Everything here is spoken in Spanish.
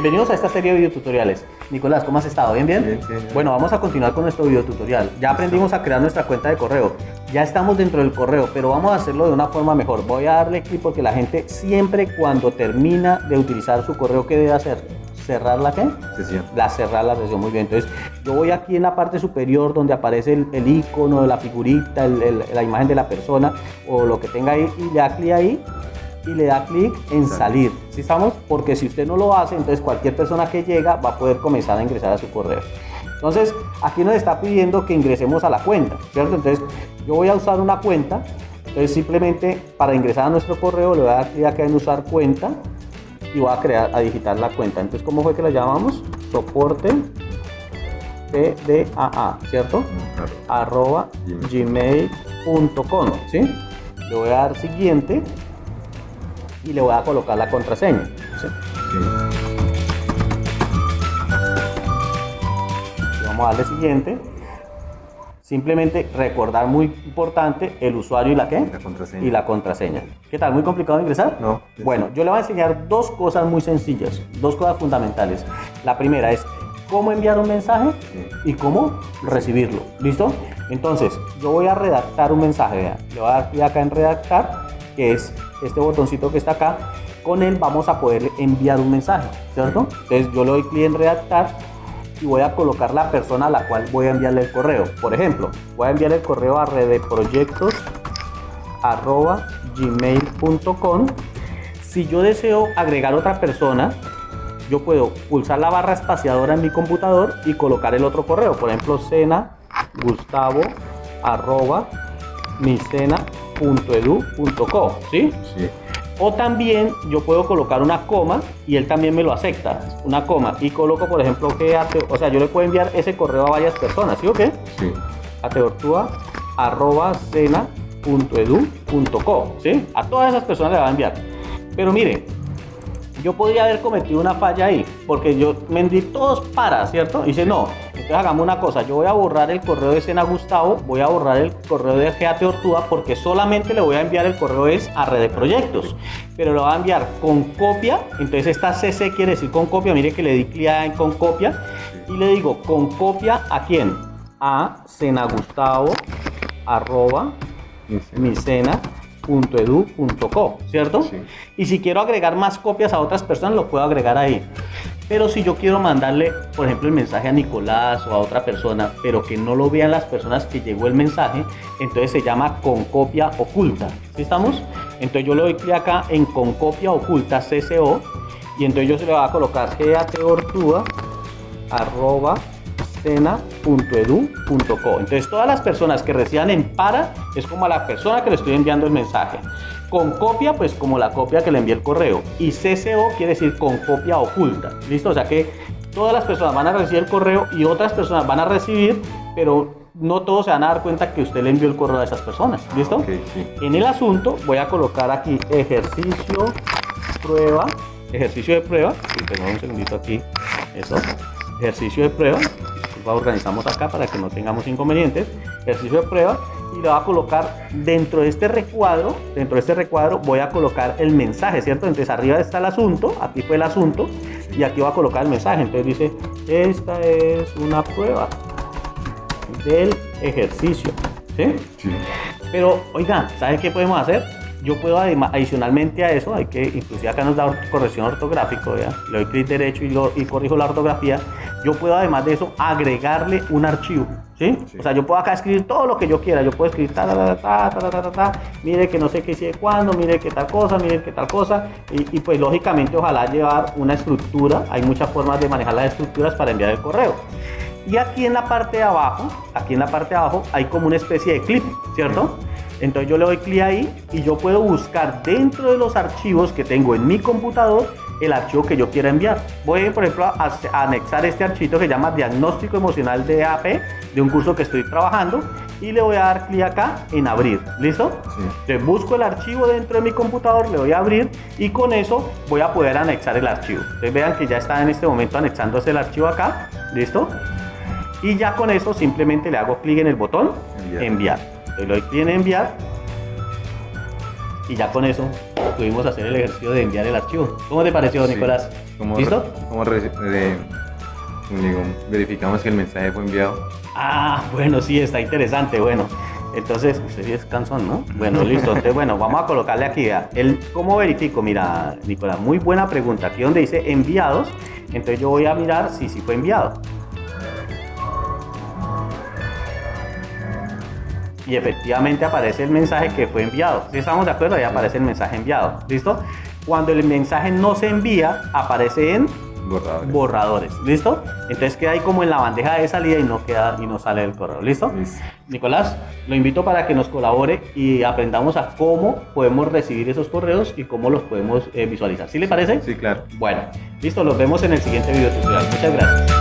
Bienvenidos a esta serie de videotutoriales. Nicolás, ¿cómo has estado? ¿Bien, bien? Bien, bien. Bueno, vamos a continuar con nuestro videotutorial. Ya aprendimos a crear nuestra cuenta de correo. Ya estamos dentro del correo, pero vamos a hacerlo de una forma mejor. Voy a darle clic porque la gente siempre cuando termina de utilizar su correo, ¿qué debe hacer? ¿Cerrar la qué? Sesión. La cerrar la sesión, muy bien. Entonces, yo voy aquí en la parte superior donde aparece el, el icono, la figurita, el- el- la imagen de la persona o lo que tenga ahí y le da clic ahí y le da clic en salir. ¿Sí estamos? Porque si usted no lo hace, entonces cualquier persona que llega va a poder comenzar a ingresar a su correo. Entonces, aquí nos está pidiendo que ingresemos a la cuenta, ¿cierto? Entonces, yo voy a usar una cuenta. Entonces, simplemente para ingresar a nuestro correo, le voy a dar clic acá en usar cuenta y voy a crear, a digitar la cuenta. Entonces, ¿cómo fue que la llamamos? Soporte PDAA, ¿cierto? Arroba gmail.com, ¿sí? Le voy a dar siguiente y le voy a colocar la contraseña. ¿sí? Vamos a darle siguiente. Simplemente recordar muy importante el usuario y la qué? La contraseña. Y la contraseña. ¿Qué tal? ¿Muy complicado de ingresar? No. Bueno, yo le voy a enseñar dos cosas muy sencillas, dos cosas fundamentales. La primera es cómo enviar un mensaje y cómo recibirlo. ¿Listo? Entonces, yo voy a redactar un mensaje. Le voy a dar clic acá en redactar, que es este botoncito que está acá. Con él vamos a poder enviar un mensaje, ¿cierto? Entonces, yo le doy clic en redactar y voy a colocar la persona a la cual voy a enviarle el correo. Por ejemplo, voy a enviar el correo a redeproyectos arroba gmail.com si yo deseo agregar otra persona yo puedo pulsar la barra espaciadora en mi computador y colocar el otro correo por ejemplo cena gustavo arroba micena.edu.co ¿sí? Sí. o también yo puedo colocar una coma y él también me lo acepta una coma y coloco por ejemplo que ate- o sea yo le puedo enviar ese correo a varias personas ¿sí o qué? Sí. ateortúa arroba cena.edu.co, ¿sí? A todas esas personas le va a enviar. Pero mire, yo podría haber cometido una falla ahí, porque yo me envié todos para, ¿cierto? Y dice, no, entonces hagamos una cosa, yo voy a borrar el correo de Cena Gustavo, voy a borrar el correo de Geate Ortúa, porque solamente le voy a enviar el correo es a Red de Proyectos, pero lo va a enviar con copia, entonces esta CC quiere decir con copia, mire que le di clic en con copia, y le digo, con copia a quién? A Gustavo arroba ¿cierto? Sí. Y si quiero agregar más copias a otras personas, lo puedo agregar ahí. Pero si yo quiero mandarle, por ejemplo, el mensaje a Nicolás o a otra persona, pero que no lo vean las personas que llegó el mensaje, entonces se llama con copia oculta. ¿Sí estamos? Entonces yo le doy clic acá en con copia oculta CCO y entonces yo se le voy a colocar arroba. Entonces todas las personas que reciban en para es como a la persona que le estoy enviando el mensaje. Con copia, pues como la copia que le envié el correo. Y CCO quiere decir con copia oculta. ¿Listo? O sea que todas las personas van a recibir el correo y otras personas van a recibir, pero no todos se van a dar cuenta que usted le envió el correo a esas personas. ¿Listo? Sí. En el asunto voy a colocar aquí ejercicio, prueba, ejercicio de prueba. Tengo un segundito aquí. Eso. Ejercicio de prueba. Disculpa, organizamos acá para que no tengamos inconvenientes. Ejercicio de prueba. Y le voy a colocar dentro de este recuadro, dentro de este recuadro voy a colocar el mensaje, ¿cierto? Entonces arriba está el asunto, aquí fue el asunto, y aquí voy a colocar el mensaje. Entonces dice, esta es una prueba del ejercicio, ¿sí? Sí. Pero, oiga, ¿sabe qué podemos hacer? Yo puedo adicionalmente a eso, hay que, inclusive acá nos da or- corrección ortográfico, ¿vea? le doy clic derecho y, lo- y corrijo la ortografía yo puedo además de eso agregarle un archivo. ¿Sí? O sea, yo puedo acá escribir todo lo que yo quiera, yo puedo escribir ta, ta, ta, ta, ta, ta, ta, ta mire que no sé qué sigue cuándo, mire que tal cosa, mire que tal cosa, y, y, pues lógicamente ojalá llevar una estructura, hay muchas formas de manejar las estructuras para enviar el correo. Y aquí en la parte de abajo, aquí en la parte de abajo hay como una especie de clip, ¿cierto? Entonces yo le doy clic ahí y yo puedo buscar dentro de los archivos que tengo en mi computador el archivo que yo quiera enviar. Voy, por ejemplo, a, a anexar este archivo que se llama Diagnóstico Emocional de AP, de un curso que estoy trabajando, y le voy a dar clic acá en abrir. ¿Listo? Sí. Entonces busco el archivo dentro de mi computador, le doy a abrir y con eso voy a poder anexar el archivo. Entonces vean que ya está en este momento anexándose el archivo acá. ¿Listo? Y ya con eso simplemente le hago clic en el botón Enviar. enviar. Le doy clic en enviar y ya con eso pudimos hacer el ejercicio de enviar el archivo. ¿Cómo te pareció, Sí. Nicolás? ¿Cómo, ¿Listo? ¿Cómo eh, digo, verificamos que el mensaje fue enviado? Ah, bueno, sí, está interesante. Bueno, entonces, usted sí es cansón, ¿no? Bueno, listo. Entonces, bueno, vamos a colocarle aquí. El, ¿Cómo verifico? Mira, Nicolás, muy buena pregunta. Aquí donde dice enviados, entonces yo voy a mirar si sí fue enviado. Y efectivamente aparece el mensaje que fue enviado. Si estamos de acuerdo, ahí aparece el mensaje enviado. ¿Listo? Cuando el mensaje no se envía, aparece en Borradores. borradores. ¿Listo? Entonces queda ahí como en la bandeja de salida y no queda y no sale del correo. ¿Listo? Listo. Nicolás, lo invito para que nos colabore y aprendamos a cómo podemos recibir esos correos y cómo los podemos eh, visualizar. ¿Sí le parece? Sí, claro. Bueno, listo, los vemos en el siguiente video tutorial. Muchas gracias.